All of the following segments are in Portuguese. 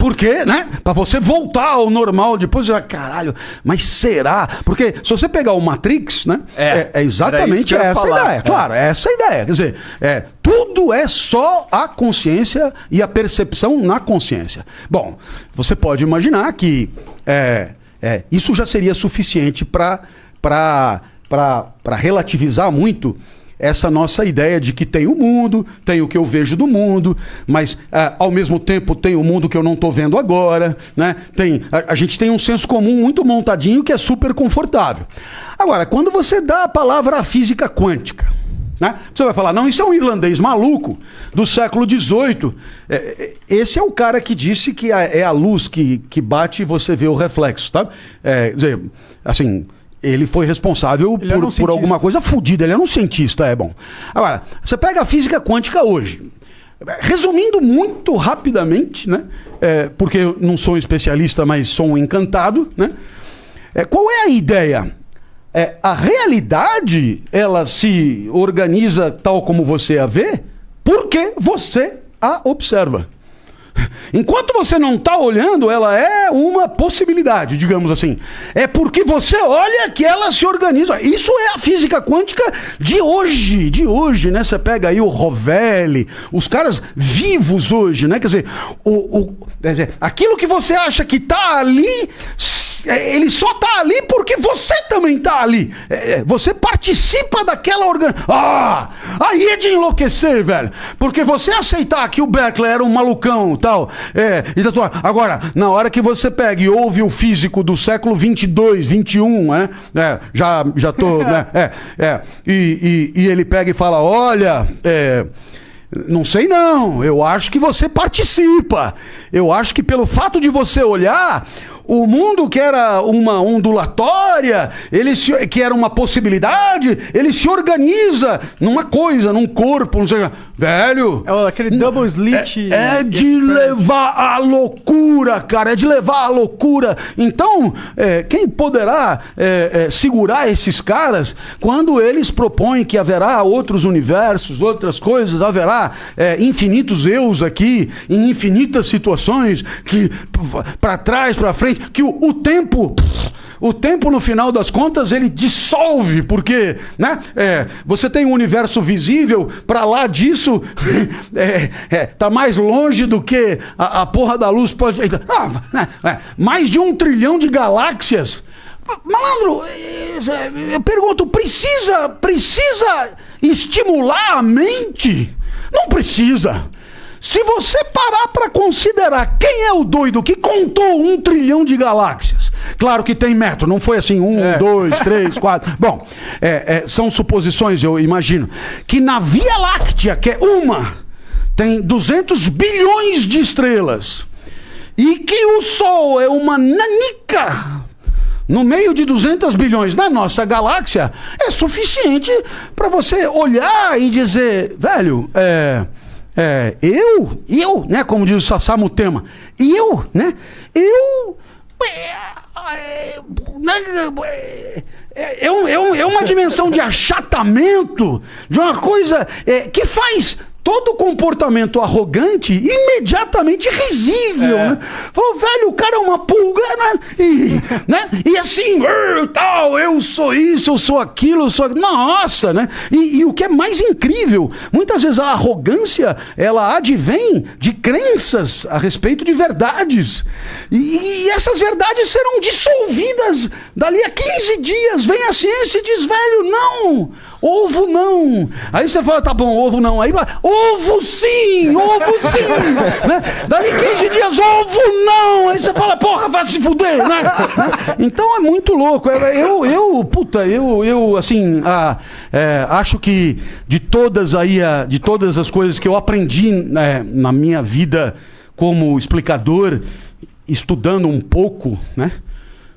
porque, né? Para você voltar ao normal depois, já, caralho, mas será? Porque se você pegar o Matrix, né? É, é, é exatamente essa falar. ideia. É. Claro, é essa a ideia. Quer dizer, é, tudo é só a consciência e a percepção na consciência. Bom, você pode imaginar que é, é, isso já seria suficiente para relativizar muito essa nossa ideia de que tem o mundo, tem o que eu vejo do mundo, mas ah, ao mesmo tempo tem o mundo que eu não estou vendo agora, né? Tem, a, a gente tem um senso comum muito montadinho que é super confortável. Agora, quando você dá a palavra à física quântica, né? Você vai falar, não, isso é um irlandês maluco do século XVIII. É, é, esse é o cara que disse que é a luz que, que bate e você vê o reflexo, tá? É, dizer, assim, ele foi responsável Ele era por, um por alguma coisa fodida. Ele era um cientista, é bom. Agora, você pega a física quântica hoje. Resumindo muito rapidamente, né? É, porque eu não sou um especialista, mas sou um encantado, né? É, qual é a ideia? É, a realidade ela se organiza tal como você a vê, porque você a observa. Enquanto você não está olhando, ela é uma possibilidade, digamos assim. É porque você olha que ela se organiza. Isso é a física quântica de hoje, de hoje, né? Você pega aí o Rovelli, os caras vivos hoje, né? Quer dizer, o, o- aquilo que você acha que está ali, ele só tá ali porque você também tá ali. É, é, você participa daquela organização. Ah! Aí é de enlouquecer, velho. Porque você aceitar que o Beckler era um malucão tal. É, e tua- Agora, na hora que você pega e ouve o físico do século 22, 21, né? É, já, já tô. né? É, é. E, e- e ele pega e fala: olha. É, não sei não, eu acho que você participa. Eu acho que pelo fato de você olhar, o mundo que era uma ondulatória, ele se- que era uma possibilidade, ele se organiza numa coisa, num corpo, não sei. Velho, É aquele double slit. é de express. levar à loucura, cara. É de levar à loucura. Então, é, quem poderá é, é, segurar esses caras quando eles propõem que haverá outros universos, outras coisas, haverá é, infinitos eus aqui, em infinitas situações, que para trás, para frente, que o, o tempo. O tempo, no final das contas, ele dissolve, porque né, é, você tem um universo visível, para lá disso, é, é, tá mais longe do que a, a porra da luz pode. Ah, mais de um trilhão de galáxias. Malandro, é, eu pergunto, precisa, precisa estimular a mente? Não precisa. Se você parar para considerar quem é o doido que contou um trilhão de galáxias, claro que tem metro, não foi assim um, dois, três, quatro. Bom, é, é, são suposições, eu imagino, que na Via Láctea, que é uma, tem 200 bilhões de estrelas, e que o Sol é uma nanica no meio de 200 bilhões na nossa galáxia, é suficiente para você olhar e dizer, velho, é, é, eu, eu, né, como diz o Sassamo Tema, eu, né, eu, é, é, né, é, é, um- é um- é uma dimensão de achatamento, de uma coisa é, que faz todo comportamento arrogante imediatamente risível, né? Falou, velho, o cara é uma pulga, né? E, né? e assim, "Ur, tal, eu sou isso, eu sou aquilo, eu sou... aquilo." Nossa, né? E, e o que é mais incrível, muitas vezes a arrogância, ela advém de crenças a respeito de verdades. E, e essas verdades serão dissolvidas dali a 15 dias. Vem a ciência e diz, velho, não, ovo não. Aí você fala, tá bom, ovo não. Aí ovo sim, ovo sim. né? Dali 15 dias, ovo não. Aí você fala, porra, vai se fuder, né? Então é muito louco. Eu, eu puta, eu, eu assim, ah, é, acho que de todas aí, a- de todas as coisas que eu aprendi né, na minha vida como explicador, estudando um pouco, né?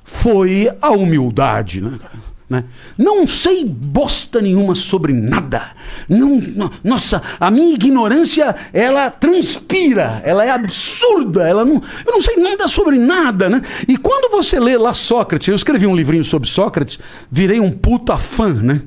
Foi a humildade, né? cara? Né? Não sei bosta nenhuma sobre nada. Não, no- nossa, a minha ignorância ela transpira, ela é absurda. Ela não, eu não sei nada sobre nada, né? E quando você lê lá Sócrates, eu escrevi um livrinho sobre Sócrates, virei um puta fã, né?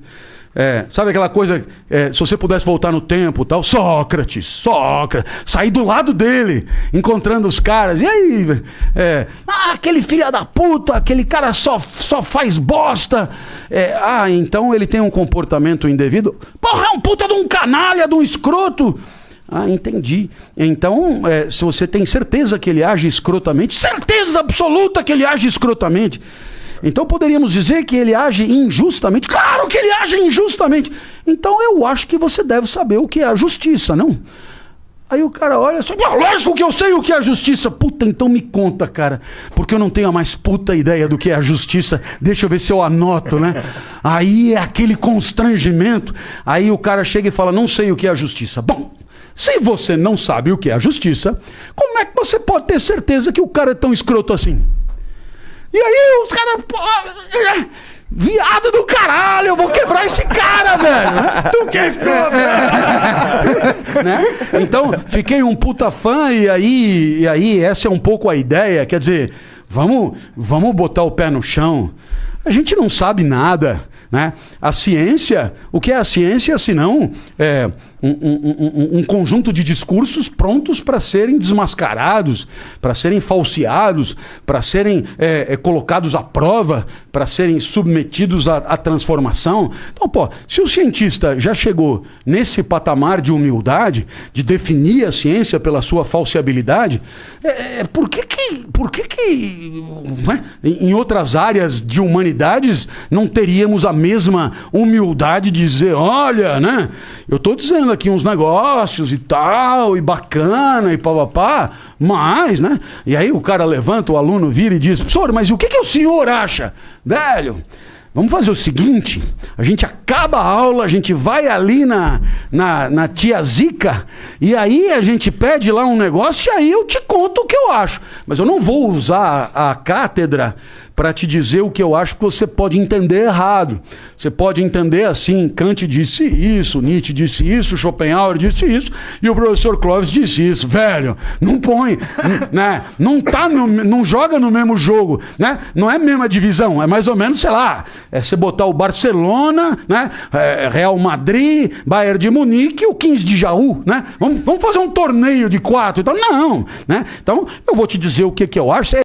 É, sabe aquela coisa, é, se você pudesse voltar no tempo tal, Sócrates, Sócrates, sair do lado dele, encontrando os caras, e aí, é, ah, aquele filho da puta, aquele cara só, só faz bosta, é, ah, então ele tem um comportamento indevido, porra, é um puta de um canalha, de um escroto, ah, entendi. Então, é, se você tem certeza que ele age escrotamente, certeza absoluta que ele age escrotamente, então poderíamos dizer que ele age injustamente? Claro que ele age injustamente. Então eu acho que você deve saber o que é a justiça, não? Aí o cara olha só, lógico que eu sei o que é a justiça. Puta, então me conta, cara. Porque eu não tenho a mais puta ideia do que é a justiça. Deixa eu ver se eu anoto, né? Aí é aquele constrangimento. Aí o cara chega e fala: Não sei o que é a justiça. Bom, se você não sabe o que é a justiça, como é que você pode ter certeza que o cara é tão escroto assim? E aí os caras. Viado do caralho, eu vou quebrar esse cara, velho. Tu que é escroto. né? Então, fiquei um puta fã e aí, e aí essa é um pouco a ideia. Quer dizer, vamos, vamos botar o pé no chão. A gente não sabe nada. Né? A ciência, o que é a ciência senão é, um, um, um, um conjunto de discursos prontos para serem desmascarados, para serem falseados, para serem é, é, colocados à prova, para serem submetidos à, à, transformação. Então, pô, se o cientista já chegou nesse patamar de humildade, de definir a ciência pela sua falseabilidade, é, é por que que, por que, que né? em outras áreas de humanidades não teríamos a mesma humildade de dizer, olha, né? Eu estou dizendo aqui uns negócios e tal, e bacana, e papapá, mas, né? E aí o cara levanta, o aluno vira e diz, professor, mas o que, que o senhor acha? Velho, Vamos fazer o seguinte: a gente acaba a aula, a gente vai ali na, na, na, tia Zica, e aí a gente pede lá um negócio, e aí eu te conto o que eu acho. Mas eu não vou usar a cátedra para te dizer o que eu acho que você pode entender errado. Você pode entender assim, Kant disse isso, Nietzsche disse isso, Schopenhauer disse isso, e o professor Clóvis disse isso. Velho, não põe, né? Não tá no, não joga no mesmo jogo, né? Não é a mesma divisão, é mais ou menos, sei lá, é você botar o Barcelona, né? É, Real Madrid, Bayern de Munique e o 15 de Jaú, né? Vamos, vamos fazer um torneio de quatro, então não, né? Então, eu vou te dizer o que que eu acho,